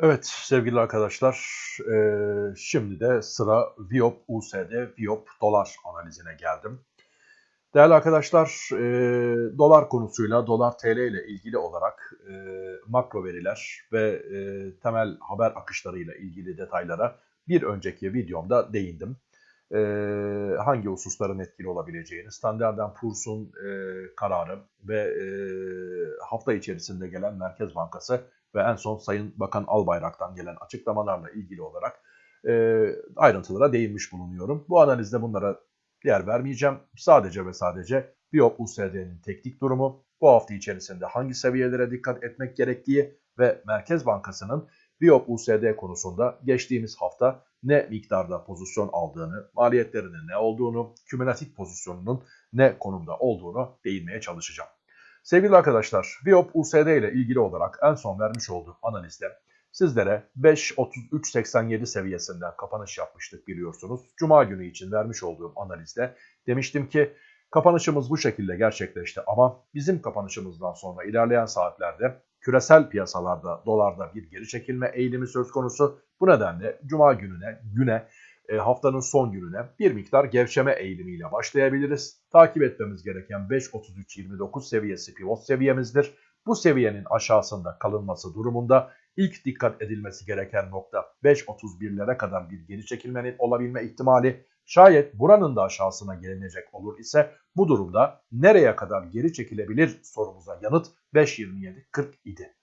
Evet sevgili arkadaşlar, eee, şimdi de sıra Viop USD, Viop dolar analizine geldim. Değerli arkadaşlar, eee, dolar konusuyla, dolar TL ile ilgili olarak eee, makro veriler ve temel haber akışlarıyla ilgili detaylara bir önceki videomda değindim. Hangi hususların etkili olabileceğini, Standard Poor's'un kararı ve hafta içerisinde gelen Merkez Bankası ve en son Sayın Bakan Albayrak'tan gelen açıklamalarla ilgili olarak e, ayrıntılara değinmiş bulunuyorum. Bu analizde bunlara yer vermeyeceğim. Sadece ve sadece BIOP USD'nin teknik durumu, bu hafta içerisinde hangi seviyelere dikkat etmek gerektiği ve Merkez Bankası'nın BIOP USD konusunda geçtiğimiz hafta ne miktarda pozisyon aldığını, maliyetlerinin ne olduğunu, kümülatif pozisyonunun ne konumda olduğunu değinmeye çalışacağım. Sevgili arkadaşlar, Viop USD ile ilgili olarak en son vermiş olduğum analizde sizlere 5.3387 seviyesinden kapanış yapmıştık biliyorsunuz. Cuma günü için vermiş olduğum analizde demiştim ki kapanışımız bu şekilde gerçekleşti ama bizim kapanışımızdan sonra ilerleyen saatlerde küresel piyasalarda dolarda bir geri çekilme eğilimi söz konusu. Bu nedenle cuma gününe güne haftanın son gününe bir miktar gevşeme eğilimiyle başlayabiliriz. Takip etmemiz gereken 5.33.29 seviyesi pivot seviyemizdir. Bu seviyenin aşağısında kalınması durumunda ilk dikkat edilmesi gereken nokta 5.31'lere kadar bir geri çekilmenin olabilme ihtimali. Şayet buranın da aşağısına gelinecek olur ise bu durumda nereye kadar geri çekilebilir sorumuza yanıt 5.27.40 idi.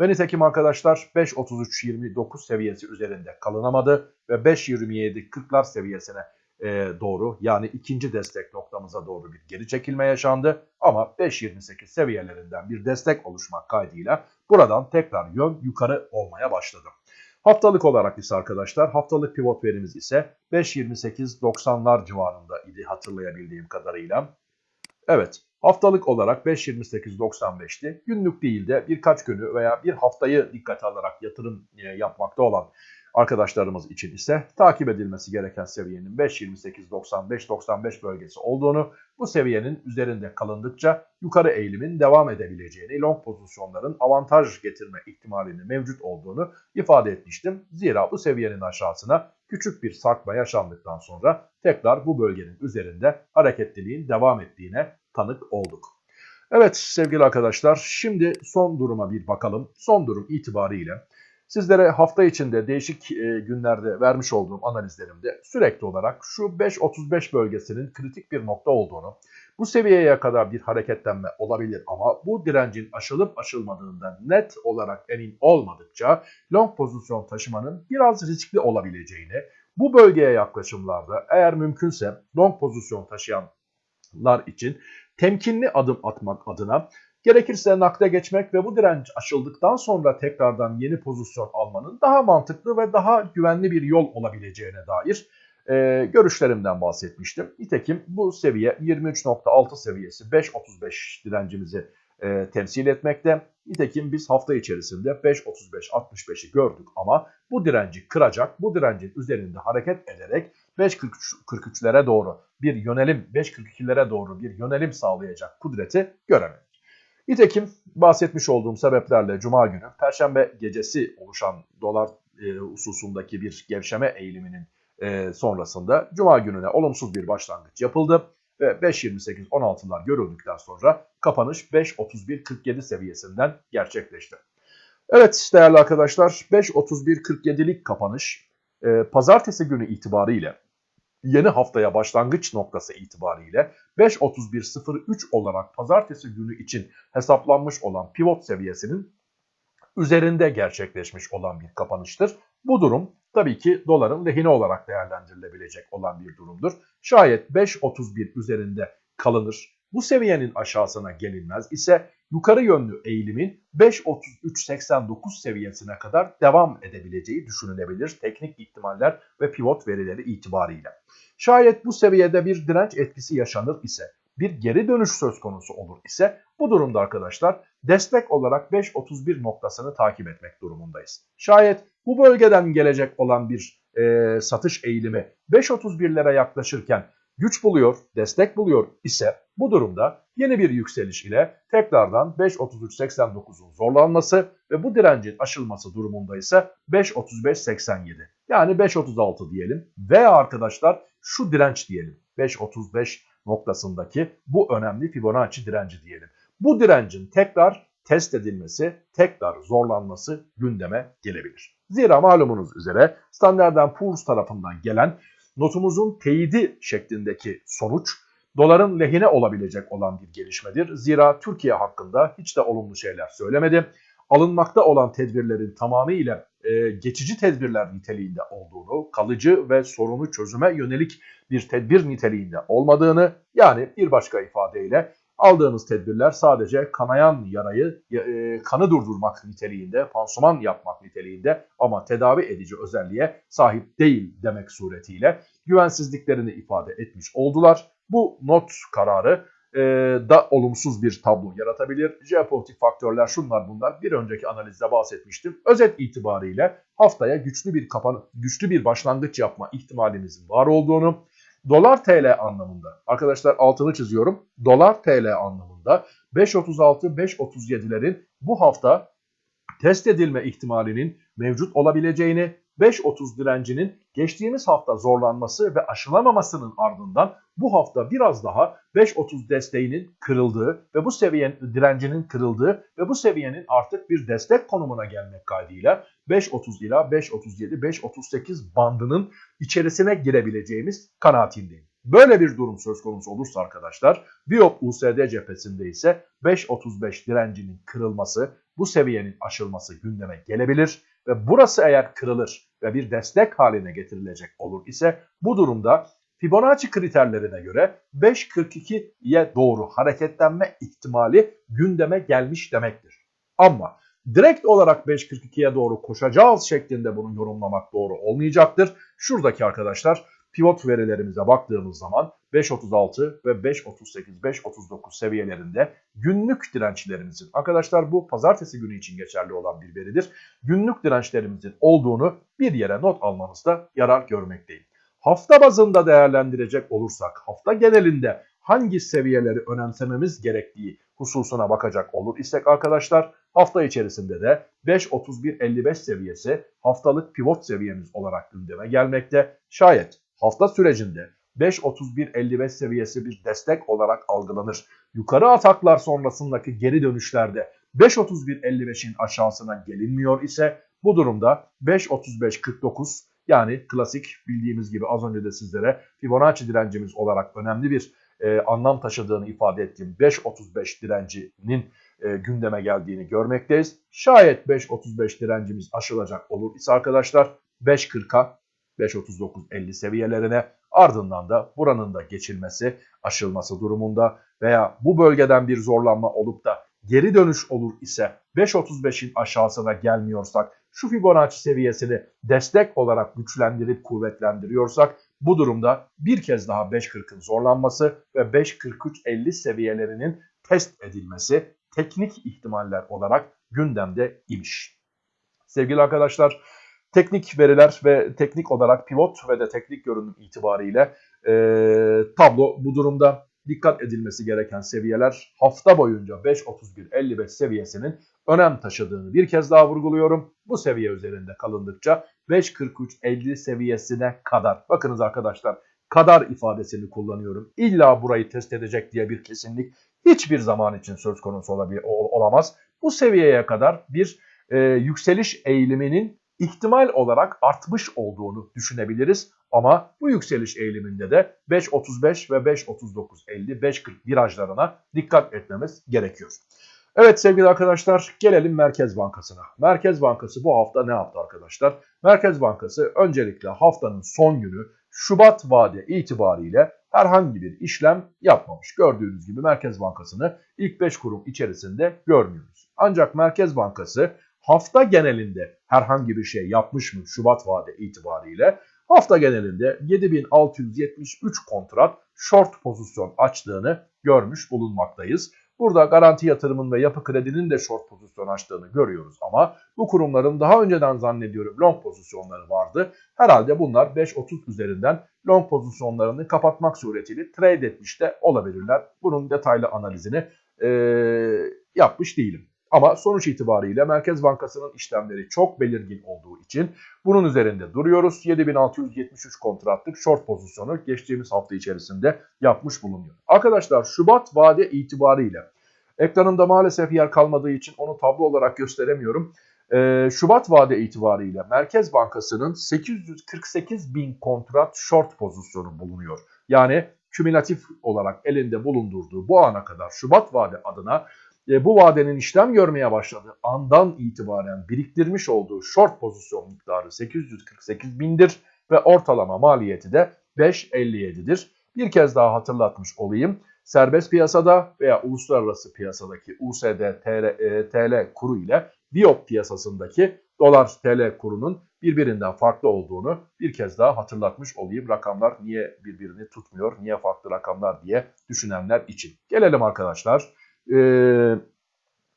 Ve nitekim arkadaşlar 5.33.29 seviyesi üzerinde kalınamadı ve 5.27.40'lar seviyesine e, doğru yani ikinci destek noktamıza doğru bir geri çekilme yaşandı. Ama 5.28 seviyelerinden bir destek oluşmak kaydıyla buradan tekrar yön yukarı olmaya başladı. Haftalık olarak ise arkadaşlar haftalık pivot verimiz ise 5.28.90'lar civarında idi hatırlayabildiğim kadarıyla. Evet Haftalık olarak 5.28.95'ti. Günlük değil de birkaç günü veya bir haftayı dikkate alarak yatırım e, yapmakta olan arkadaşlarımız için ise takip edilmesi gereken seviyenin 5.28.95-95 bölgesi olduğunu, bu seviyenin üzerinde kalındıkça yukarı eğilimin devam edebileceğini, long pozisyonların avantaj getirme ihtimalinin mevcut olduğunu ifade etmiştim. Zira bu seviyenin aşağısına küçük bir sarkma yaşandıktan sonra tekrar bu bölgenin üzerinde hareketliliğin devam ettiğine tanık olduk. Evet sevgili arkadaşlar şimdi son duruma bir bakalım. Son durum itibariyle sizlere hafta içinde değişik e, günlerde vermiş olduğum analizlerimde sürekli olarak şu 5.35 bölgesinin kritik bir nokta olduğunu, bu seviyeye kadar bir hareketlenme olabilir ama bu direncin aşılıp aşılmadığından net olarak emin olmadıkça long pozisyon taşımanın biraz riskli olabileceğini, bu bölgeye yaklaşımlarda eğer mümkünse long pozisyon taşıyanlar için temkinli adım atmak adına gerekirse nakde geçmek ve bu direnç aşıldıktan sonra tekrardan yeni pozisyon almanın daha mantıklı ve daha güvenli bir yol olabileceğine dair e, görüşlerimden bahsetmiştim. Nitekim bu seviye 23.6 seviyesi 5.35 direncimizi e, temsil etmekte. Nitekim biz hafta içerisinde 5.35-65'i gördük ama bu direnci kıracak, bu direncin üzerinde hareket ederek 5.43'lere doğru bir yönelim, 5.42'lere doğru bir yönelim sağlayacak kudreti göremedik. Nitekim bahsetmiş olduğum sebeplerle Cuma günü, Perşembe gecesi oluşan dolar e, hususundaki bir gevşeme eğiliminin e, sonrasında Cuma gününe olumsuz bir başlangıç yapıldı ve 5.28-16'lar görüldükten sonra kapanış 5.31-47 seviyesinden gerçekleşti. Evet değerli arkadaşlar 5.31-47'lik kapanış e, pazartesi günü itibariyle yeni haftaya başlangıç noktası itibariyle 5.31.03 olarak pazartesi günü için hesaplanmış olan pivot seviyesinin üzerinde gerçekleşmiş olan bir kapanıştır. Bu durum tabii ki doların lehine olarak değerlendirilebilecek olan bir durumdur. Şayet 5.31 üzerinde kalınır, bu seviyenin aşağısına gelinmez ise yukarı yönlü eğilimin 5.33.89 seviyesine kadar devam edebileceği düşünülebilir teknik ihtimaller ve pivot verileri itibariyle. Şayet bu seviyede bir direnç etkisi yaşanır ise bir geri dönüş söz konusu olur ise bu durumda arkadaşlar destek olarak 5.31 noktasını takip etmek durumundayız. Şayet bu bölgeden gelecek olan bir e, satış eğilimi 5.31'lere yaklaşırken güç buluyor, destek buluyor ise bu durumda yeni bir yükseliş ile tekrardan 5.33.89'un zorlanması ve bu direncin aşılması durumunda ise 5.35.87 yani 5.36 diyelim veya arkadaşlar şu direnç diyelim 5.35 noktasındaki bu önemli Fibonacci direnci diyelim. Bu direncin tekrar test edilmesi, tekrar zorlanması gündeme gelebilir. Zira malumunuz üzere Standard Poor's tarafından gelen notumuzun teyidi şeklindeki sonuç doların lehine olabilecek olan bir gelişmedir. Zira Türkiye hakkında hiç de olumlu şeyler söylemedi. Alınmakta olan tedbirlerin tamamıyla e, geçici tedbirler niteliğinde olduğunu, kalıcı ve sorunu çözüme yönelik bir tedbir niteliğinde olmadığını yani bir başka ifadeyle aldığınız tedbirler sadece kanayan yarayı e, kanı durdurmak niteliğinde, pansuman yapmak niteliğinde ama tedavi edici özelliğe sahip değil demek suretiyle güvensizliklerini ifade etmiş oldular. Bu not kararı e, da olumsuz bir tablo yaratabilir. Jeopolitik faktörler şunlar bunlar bir önceki analizde bahsetmiştim. Özet itibariyle haftaya güçlü bir kapan güçlü bir başlangıç yapma ihtimalimizin var olduğunu, dolar TL anlamında arkadaşlar altını çiziyorum. Dolar TL anlamında 5.36-5.37'lerin bu hafta test edilme ihtimalinin mevcut olabileceğini 5.30 direncinin geçtiğimiz hafta zorlanması ve aşılamamasının ardından bu hafta biraz daha 5.30 desteğinin kırıldığı ve bu seviyenin direncinin kırıldığı ve bu seviyenin artık bir destek konumuna gelmek kaydıyla 5.30 ila 5.37 5.38 bandının içerisine girebileceğimiz kanaatindeyim. Böyle bir durum söz konusu olursa arkadaşlar Biop USD cephesinde ise 5.35 direncinin kırılması bu seviyenin aşılması gündeme gelebilir ve burası eğer kırılır ve bir destek haline getirilecek olur ise bu durumda Fibonacci kriterlerine göre 5.42'ye doğru hareketlenme ihtimali gündeme gelmiş demektir. Ama direkt olarak 5.42'ye doğru koşacağız şeklinde bunu yorumlamak doğru olmayacaktır. Şuradaki arkadaşlar pivot verilerimize baktığımız zaman 5.36 ve 5.38, 5.39 seviyelerinde günlük dirençlerimizin arkadaşlar bu pazartesi günü için geçerli olan bir veridir. Günlük dirençlerimizin olduğunu bir yere not almanızda yarar görmekteyim. Hafta bazında değerlendirecek olursak hafta genelinde hangi seviyeleri önemsememiz gerektiği hususuna bakacak olur istek arkadaşlar hafta içerisinde de 5.31.55 seviyesi haftalık pivot seviyemiz olarak gündeme gelmekte. Şayet hafta sürecinde 5.31.55 seviyesi bir destek olarak algılanır. Yukarı ataklar sonrasındaki geri dönüşlerde 5.31.55'in aşağısına gelinmiyor ise bu durumda 5.35.49 yani klasik bildiğimiz gibi az önce de sizlere Fibonacci direncimiz olarak önemli bir e, anlam taşıdığını ifade ettiğim 5.35 direncinin e, gündeme geldiğini görmekteyiz. Şayet 5.35 direncimiz aşılacak olur ise arkadaşlar 5.40'a 5.39.50 seviyelerine ardından da buranın da geçilmesi, aşılması durumunda veya bu bölgeden bir zorlanma olup da geri dönüş olur ise 5.35'in aşağısına gelmiyorsak şu Fibonacci seviyesini destek olarak güçlendirip kuvvetlendiriyorsak bu durumda bir kez daha 5.40'ın zorlanması ve 5.43.50 seviyelerinin test edilmesi teknik ihtimaller olarak gündemde imiş. Sevgili arkadaşlar teknik veriler ve teknik olarak pivot ve de teknik görünüm itibariyle e, tablo bu durumda dikkat edilmesi gereken seviyeler hafta boyunca 5.31.55 seviyesinin önem taşıdığını bir kez daha vurguluyorum. Bu seviye üzerinde kalındıkça 5.43.50 seviyesine kadar bakınız arkadaşlar kadar ifadesini kullanıyorum. İlla burayı test edecek diye bir kesinlik hiçbir zaman için söz konusu olamaz. Bu seviyeye kadar bir e, yükseliş eğiliminin ihtimal olarak artmış olduğunu düşünebiliriz. Ama bu yükseliş eğiliminde de 5.35 ve 5.39.50, 5.40 virajlarına dikkat etmemiz gerekiyor. Evet sevgili arkadaşlar gelelim Merkez Bankası'na. Merkez Bankası bu hafta ne yaptı arkadaşlar? Merkez Bankası öncelikle haftanın son günü Şubat vade itibariyle herhangi bir işlem yapmamış. Gördüğünüz gibi Merkez Bankası'nı ilk 5 kurum içerisinde görmüyoruz. Ancak Merkez Bankası hafta genelinde herhangi bir şey yapmış mı Şubat vade itibariyle? Hafta genelinde 7673 kontrat short pozisyon açtığını görmüş bulunmaktayız. Burada garanti yatırımın ve yapı kredinin de short pozisyon açtığını görüyoruz ama bu kurumların daha önceden zannediyorum long pozisyonları vardı. Herhalde bunlar 5.30 üzerinden long pozisyonlarını kapatmak suretiyle trade etmiş de olabilirler. Bunun detaylı analizini e, yapmış değilim. Ama sonuç itibariyle Merkez Bankası'nın işlemleri çok belirgin olduğu için bunun üzerinde duruyoruz. 7673 kontratlık short pozisyonu geçtiğimiz hafta içerisinde yapmış bulunuyor. Arkadaşlar Şubat vade itibariyle ekranımda maalesef yer kalmadığı için onu tablo olarak gösteremiyorum. Ee, Şubat vade itibariyle Merkez Bankası'nın 848 bin kontrat short pozisyonu bulunuyor. Yani kümülatif olarak elinde bulundurduğu bu ana kadar Şubat vade adına e, bu vadenin işlem görmeye başladığı andan itibaren biriktirmiş olduğu short pozisyon miktarı 848 bindir ve ortalama maliyeti de 5.57'dir. Bir kez daha hatırlatmış olayım. Serbest piyasada veya uluslararası piyasadaki USD TL, e, TL kuru ile Viop piyasasındaki dolar TL kurunun birbirinden farklı olduğunu bir kez daha hatırlatmış olayım. Rakamlar niye birbirini tutmuyor, niye farklı rakamlar diye düşünenler için. Gelelim arkadaşlar e,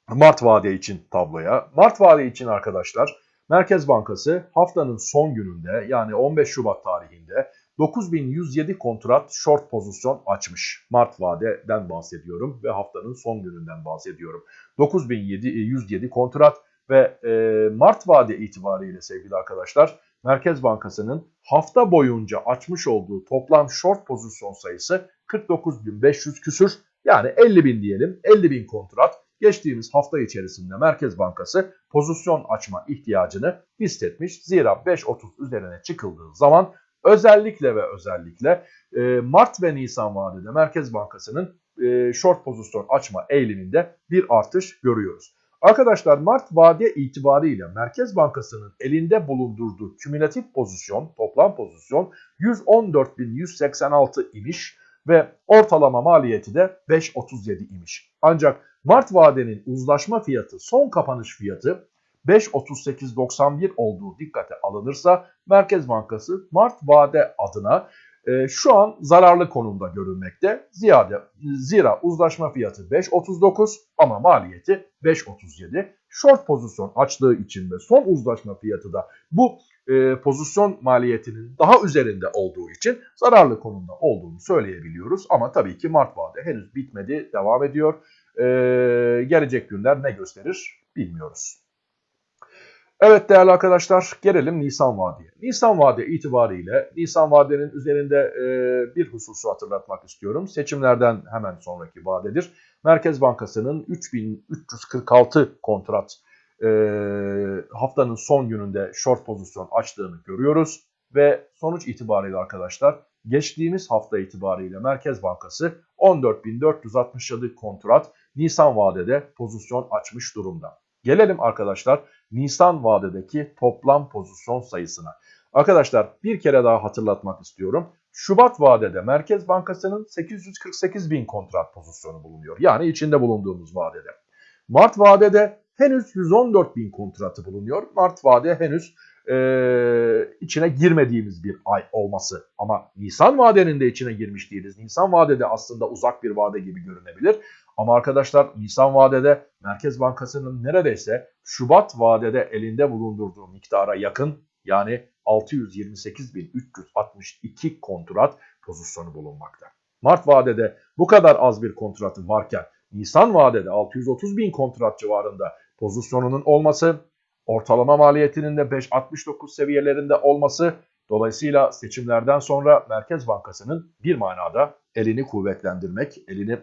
Mart vade için tabloya. Mart vade için arkadaşlar Merkez Bankası haftanın son gününde yani 15 Şubat tarihinde 9107 kontrat short pozisyon açmış. Mart vadeden bahsediyorum ve haftanın son gününden bahsediyorum. 9107 kontrat ve e, Mart vade itibariyle sevgili arkadaşlar Merkez Bankası'nın hafta boyunca açmış olduğu toplam short pozisyon sayısı 49.500 küsür yani 50 bin diyelim 50 bin kontrat geçtiğimiz hafta içerisinde Merkez Bankası pozisyon açma ihtiyacını hissetmiş. Zira 5.30 üzerine çıkıldığı zaman özellikle ve özellikle e, Mart ve Nisan vadede Merkez Bankası'nın e, short pozisyon açma eğiliminde bir artış görüyoruz. Arkadaşlar Mart vade itibariyle Merkez Bankası'nın elinde bulundurduğu kümülatif pozisyon, toplam pozisyon 114.186 imiş ve ortalama maliyeti de 5.37 imiş. Ancak Mart vadenin uzlaşma fiyatı, son kapanış fiyatı 5.38.91 olduğu dikkate alınırsa Merkez Bankası Mart vade adına e, şu an zararlı konumda görülmekte. Ziyade, zira uzlaşma fiyatı 5.39 ama maliyeti 5.37. Short pozisyon açtığı için ve son uzlaşma fiyatı da bu e, pozisyon maliyetinin daha üzerinde olduğu için zararlı konumda olduğunu söyleyebiliyoruz. Ama tabii ki Mart vade henüz bitmedi, devam ediyor. E, gelecek günler ne gösterir bilmiyoruz. Evet değerli arkadaşlar gelelim Nisan Vadi'ye. Nisan Vadi itibariyle Nisan Vadi'nin üzerinde e, bir hususu hatırlatmak istiyorum. Seçimlerden hemen sonraki vadedir. Merkez Bankası'nın 3346 kontrat e, haftanın son gününde short pozisyon açtığını görüyoruz. Ve sonuç itibariyle arkadaşlar geçtiğimiz hafta itibariyle Merkez Bankası 14.467 kontrat Nisan vadede pozisyon açmış durumda. Gelelim arkadaşlar Nisan vadedeki toplam pozisyon sayısına. Arkadaşlar bir kere daha hatırlatmak istiyorum. Şubat vadede Merkez Bankası'nın 848 bin kontrat pozisyonu bulunuyor. Yani içinde bulunduğumuz vadede. Mart vadede henüz 114 bin kontratı bulunuyor. Mart vade henüz e, içine girmediğimiz bir ay olması. Ama Nisan vadenin de içine girmiş değiliz. Nisan vadede aslında uzak bir vade gibi görünebilir. Ama arkadaşlar Nisan vadede Merkez Bankası'nın neredeyse Şubat vadede elinde bulundurduğu miktara yakın yani 628.362 kontrat pozisyonu bulunmakta. Mart vadede bu kadar az bir kontratı varken Nisan vadede 630 bin kontrat civarında pozisyonunun olması, ortalama maliyetinin de 5.69 seviyelerinde olması dolayısıyla seçimlerden sonra Merkez Bankası'nın bir manada elini kuvvetlendirmek, elini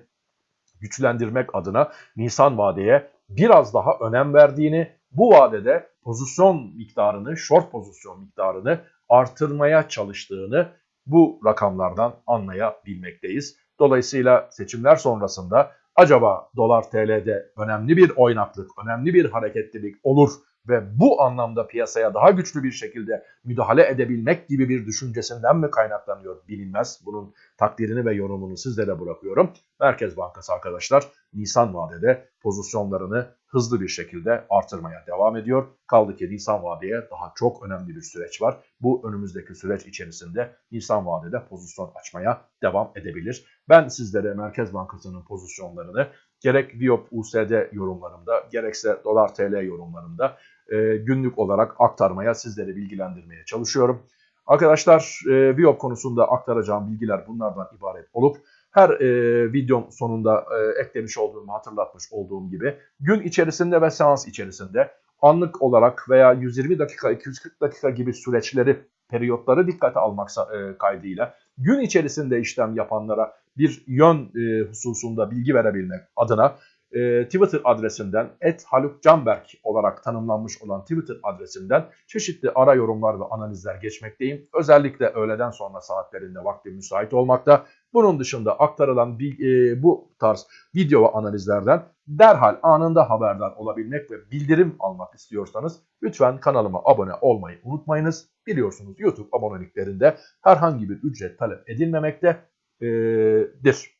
güçlendirmek adına Nisan vadeye biraz daha önem verdiğini, bu vadede pozisyon miktarını, short pozisyon miktarını artırmaya çalıştığını bu rakamlardan anlayabilmekteyiz. Dolayısıyla seçimler sonrasında acaba dolar TL'de önemli bir oynaklık, önemli bir hareketlilik olur ve bu anlamda piyasaya daha güçlü bir şekilde müdahale edebilmek gibi bir düşüncesinden mi kaynaklanıyor bilinmez. Bunun takdirini ve yorumunu sizlere bırakıyorum. Merkez Bankası arkadaşlar Nisan vadede pozisyonlarını hızlı bir şekilde artırmaya devam ediyor. Kaldı ki Nisan vadeye daha çok önemli bir süreç var. Bu önümüzdeki süreç içerisinde Nisan vadede pozisyon açmaya devam edebilir. Ben sizlere Merkez Bankası'nın pozisyonlarını gerek Viop USD yorumlarımda gerekse Dolar TL yorumlarımda e, günlük olarak aktarmaya, sizleri bilgilendirmeye çalışıyorum. Arkadaşlar e, Viop konusunda aktaracağım bilgiler bunlardan ibaret olup her e, videom sonunda e, eklemiş olduğum, hatırlatmış olduğum gibi gün içerisinde ve seans içerisinde anlık olarak veya 120 dakika, 240 dakika gibi süreçleri, periyotları dikkate almak e, kaydıyla gün içerisinde işlem yapanlara bir yön e, hususunda bilgi verebilmek adına e, Twitter adresinden @halukcanberk olarak tanımlanmış olan Twitter adresinden çeşitli ara yorumlar ve analizler geçmekteyim. Özellikle öğleden sonra saatlerinde vakti müsait olmakta. Bunun dışında aktarılan e, bu tarz video ve analizlerden derhal anında haberdar olabilmek ve bildirim almak istiyorsanız lütfen kanalıma abone olmayı unutmayınız. Biliyorsunuz YouTube aboneliklerinde herhangi bir ücret talep edilmemektedir.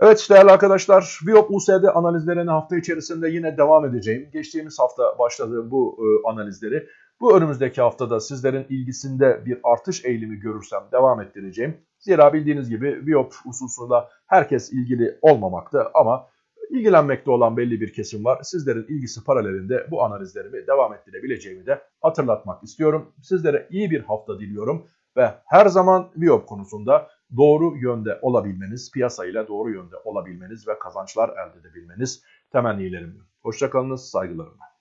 Evet değerli arkadaşlar, Viop USD analizlerine hafta içerisinde yine devam edeceğim. Geçtiğimiz hafta başladığım bu e, analizleri bu önümüzdeki haftada sizlerin ilgisinde bir artış eğilimi görürsem devam ettireceğim. Zira bildiğiniz gibi Viop hususunda herkes ilgili olmamakta ama ilgilenmekte olan belli bir kesim var. Sizlerin ilgisi paralelinde bu analizlerimi devam ettirebileceğimi de hatırlatmak istiyorum. Sizlere iyi bir hafta diliyorum ve her zaman Viop konusunda doğru yönde olabilmeniz, piyasayla doğru yönde olabilmeniz ve kazançlar elde edebilmeniz temennilerimdir. Hoşçakalınız, saygılarımla.